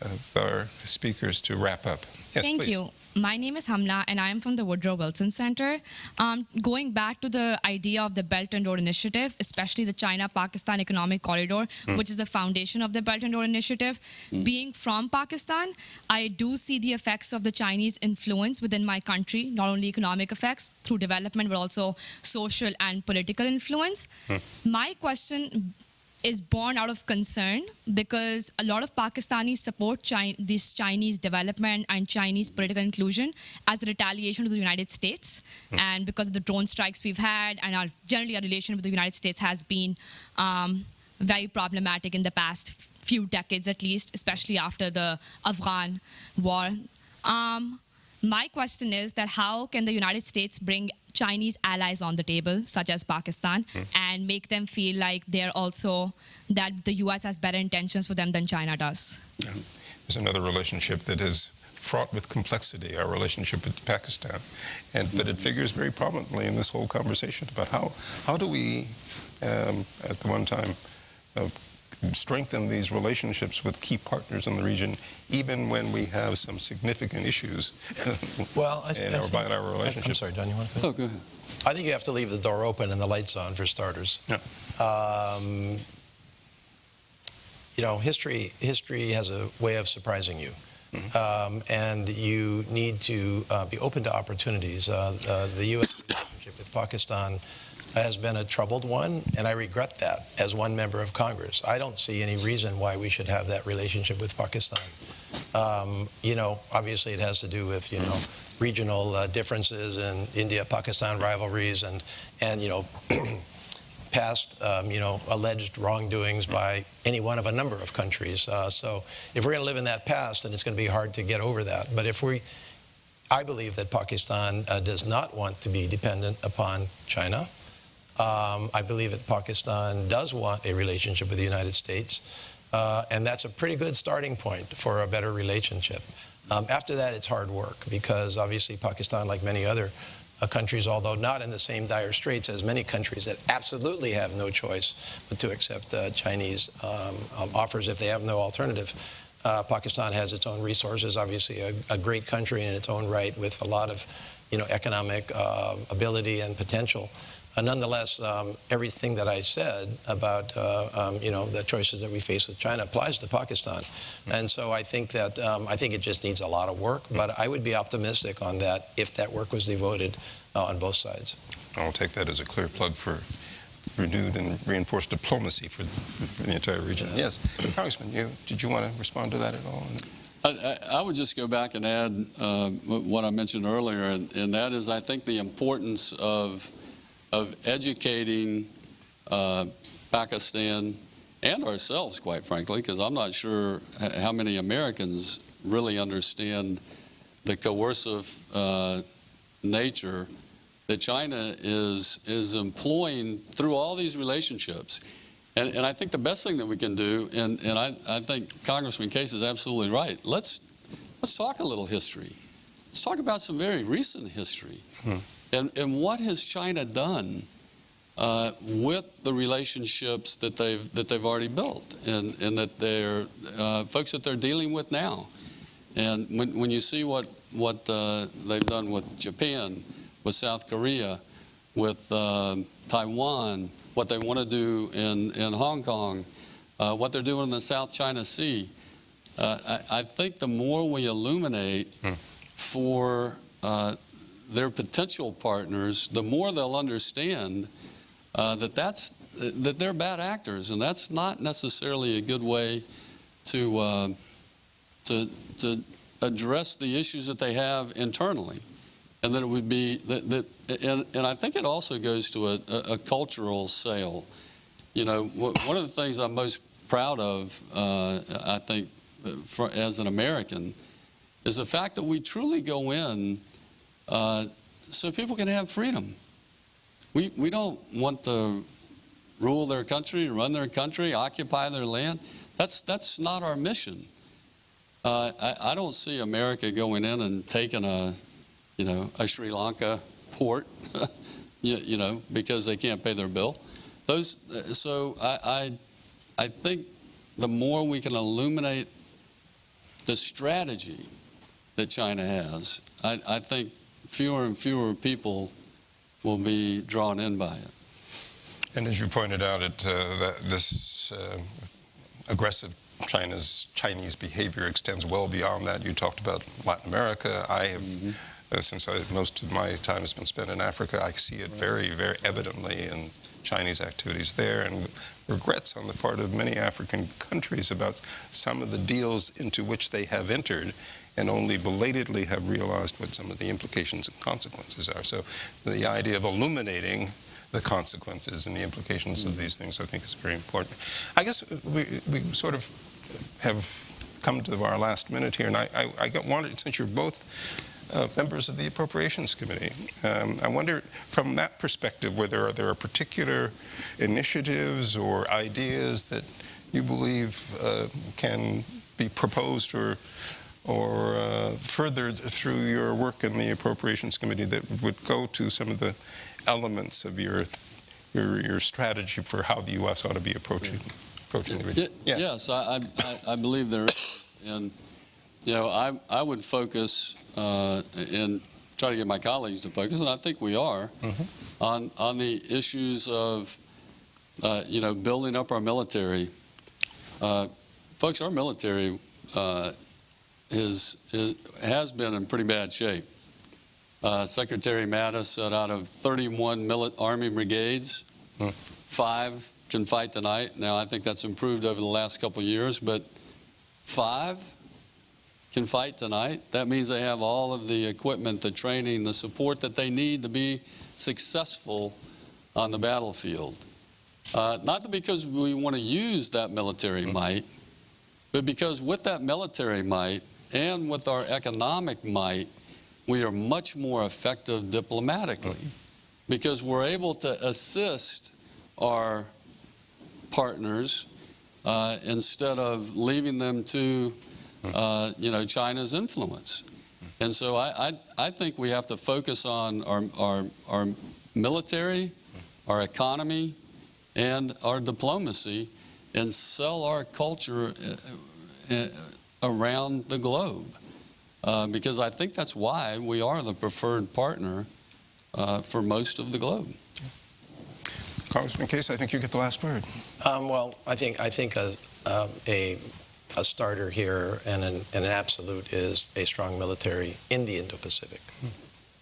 of our speakers to wrap up. Yes, Thank please. you. My name is Hamna, and I am from the Woodrow Wilson Center. Um, going back to the idea of the Belt and Road Initiative, especially the China-Pakistan Economic Corridor, mm. which is the foundation of the Belt and Road Initiative, mm. being from Pakistan, I do see the effects of the Chinese influence within my country, not only economic effects through development, but also social and political influence. Mm. My question is born out of concern because a lot of Pakistanis support China, this Chinese development and Chinese political inclusion as a retaliation to the United States. Mm. And because of the drone strikes we've had, and our, generally our relation with the United States has been um, very problematic in the past few decades at least, especially after the Afghan war. Um, My question is that how can the United States bring Chinese allies on the table, such as Pakistan, and make them feel like they're also that the U.S. has better intentions for them than China does? There's another relationship that is fraught with complexity, our relationship with Pakistan. And, but it figures very prominently in this whole conversation about how, how do we, um, at the one time, uh, strengthen these relationships with key partners in the region, even when we have some significant issues Well, I, in I our think- bilateral I'm sorry, Don, you want to? Oh, go ahead. I think you have to leave the door open and the lights on for starters. Yeah. Um, you know, history history has a way of surprising you. Um, and you need to uh, be open to opportunities. Uh, uh, the U.S. relationship with Pakistan has been a troubled one, and I regret that as one member of Congress. I don't see any reason why we should have that relationship with Pakistan. Um, you know, obviously it has to do with, you know, regional uh, differences and India-Pakistan rivalries and, and you know, past, um, you know, alleged wrongdoings by any one of a number of countries. Uh, so if we're going to live in that past, then it's going to be hard to get over that. But if we, I believe that Pakistan uh, does not want to be dependent upon China. Um, I believe that Pakistan does want a relationship with the United States. Uh, and that's a pretty good starting point for a better relationship. Um, after that, it's hard work because obviously Pakistan, like many other uh, countries, although not in the same dire straits as many countries that absolutely have no choice but to accept uh, Chinese um, um, offers if they have no alternative. Uh, Pakistan has its own resources, obviously a, a, great country in its own right with a lot of, you know, economic uh, ability and potential. Uh, nonetheless, um, everything that I said about uh, um, you know the choices that we face with China applies to Pakistan, and so I think that um, I think it just needs a lot of work. But I would be optimistic on that if that work was devoted uh, on both sides. I'll take that as a clear plug for renewed and reinforced diplomacy for the entire region. Yes, Congressman, you, did you want to respond to that at all? I, I, I would just go back and add uh, what I mentioned earlier, and, and that is I think the importance of of educating uh, Pakistan and ourselves, quite frankly, because I'm not sure how many Americans really understand the coercive uh, nature that China is is employing through all these relationships. And, and I think the best thing that we can do, and, and I, I think Congressman Case is absolutely right, let's, let's talk a little history. Let's talk about some very recent history. Hmm. And, and what has China done uh, with the relationships that they've that they've already built, and, and that they're uh, folks that they're dealing with now? And when, when you see what what uh, they've done with Japan, with South Korea, with uh, Taiwan, what they want to do in in Hong Kong, uh, what they're doing in the South China Sea, uh, I, I, think the more we illuminate hmm. for their potential partners, the more they'll understand uh, that that's that they're bad actors, and that's not necessarily a good way to uh, to to address the issues that they have internally, and that it would be that, that and, and I think it also goes to a, a, cultural sale. You know, one of the things I'm most proud of, uh, I think, for, as an American, is the fact that we truly go in uh, so people can have freedom. We, we don't want to rule their country, run their country, occupy their land. That's, that's not our mission. Uh, I, I, don't see America going in and taking a, you know, a Sri Lanka port, you, you, know, because they can't pay their bill. Those, uh, so I, I, I think the more we can illuminate the strategy that China has, I, I think fewer and fewer people will be drawn in by it. And as you pointed out, it, uh, this uh, aggressive China's Chinese behavior extends well beyond that. You talked about Latin America. I have, mm -hmm. uh, since I, most of my time has been spent in Africa, I see it very, very evidently in Chinese activities there, and regrets on the part of many African countries about some of the deals into which they have entered and only belatedly have realized what some of the implications and consequences are. So the idea of illuminating the consequences and the implications of these things, I think, is very important. I guess we, we sort of have come to our last minute here, and I, I, I wanted, since you're both uh, members of the Appropriations Committee. Um, I wonder, from that perspective, whether there are particular initiatives or ideas that you believe uh, can be proposed or or uh, furthered through your work in the Appropriations Committee that would go to some of the elements of your your, your strategy for how the U.S. ought to be approaching approaching the region. Ye- Yes, I, I- I, believe there is. And, you know, I, I would focus uh, and try to get my colleagues to focus, and I think we are, Mhm. on, on the issues of, uh, you know, building up our military. Uh, Folks, our military uh, is, is, has been in pretty bad shape. Uh, Secretary Mattis said out of 31 mili- Army brigades, Hmm. five can fight tonight. Now, I think that's improved over the last couple years, but five can fight tonight. That means they have all of the equipment, the training, the support that they need to be successful on the battlefield. Uh, not because we want to use that military might, but because with that military might and with our economic might, we are much more effective diplomatically because we're able to assist our partners uh, instead of leaving them to, uh, you know, China's influence. And so I, I, I think we have to focus on our, our, our military, our economy, and our diplomacy and sell our culture uh, uh, around the globe. Uh, because I think that's why we are the preferred partner uh, for most of the globe. Congressman Case, I think you get the last word. Um, well, I think I think a um, a, a starter here and an, and an absolute is a strong military in the Indo-Pacific.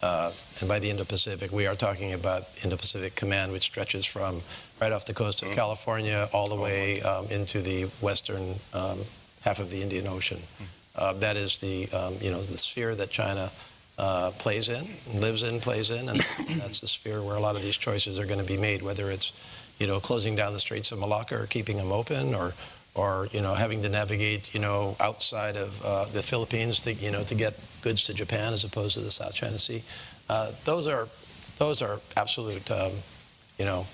Uh, and by the Indo-Pacific, we are talking about Indo-Pacific Command, which stretches from right off the coast of California all the way um, into the western um, half of the Indian Ocean. Uh, that is the um, you know the sphere that China uh, plays in, lives in, plays in, and that's the sphere where a lot of these choices are going to be made. Whether it's you know closing down the Straits of Malacca or keeping them open, or or you know having to navigate you know outside of uh, the Philippines to you know to get goods to Japan as opposed to the South China Sea. Uh, those are those are absolute um, you know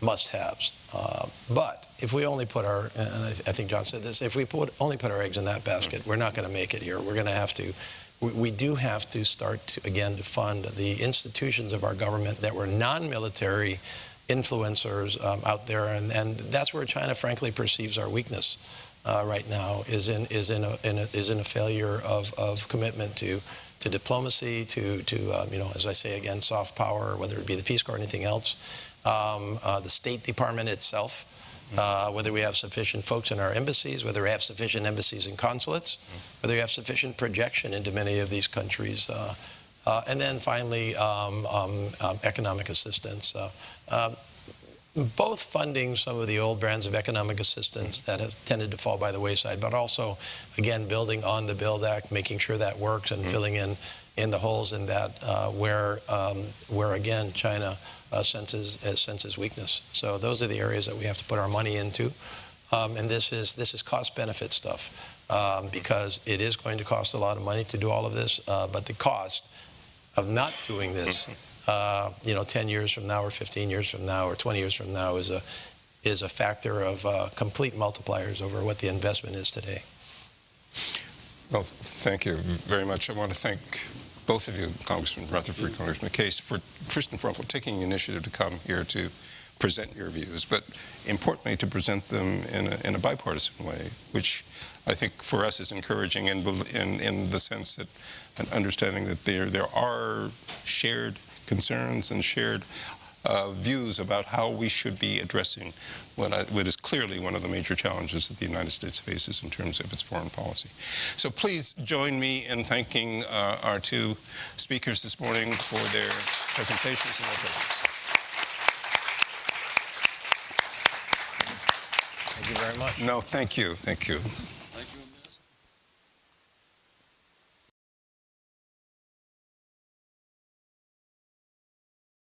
must-haves. Uh, but if we only put our, and I, think John said this, if we put, only put our eggs in that basket, we're not going to make it here. We're going to have to, we, we do have to start to, again to fund the institutions of our government that were non-military influencers um, out there, and, and that's where China, frankly, perceives our weakness. Uh, right now is in is in a, in a is in a failure of, of commitment to to diplomacy to to um, you know as I say again soft power whether it be the Peace Corps or anything else um, uh, the State Department itself, uh, whether we have sufficient folks in our embassies, whether we have sufficient embassies and consulates, whether we have sufficient projection into many of these countries. Uh, uh, and then finally, um, um, um, economic assistance. Uh, um, both funding some of the old brands of economic assistance that have tended to fall by the wayside, but also, again, building on the Build Act, making sure that works and filling in in the holes in that uh, where, um, where again, China uh, senses, uh, senses weakness. So those are the areas that we have to put our money into. Um, and this is, this is cost-benefit stuff um, because it is going to cost a lot of money to do all of this, uh, but the cost of not doing this, uh, you know, 10 years from now or 15 years from now or 20 years from now is a, is a factor of uh, complete multipliers over what the investment is today. Well, thank you very much. I want to thank both of you, Congressman Rutherford, Congressman Case, for first and foremost taking the initiative to come here to present your views, but importantly to present them in a, in a bipartisan way, which I think for us is encouraging in, in, in the sense that an understanding that there, there are shared concerns and shared uh, views about how we should be addressing what, I, what is clearly one of the major challenges that the United States faces in terms of its foreign policy. So please join me in thanking uh, our two speakers this morning for their presentations and their presence. Thank you very much. No, thank you, thank you.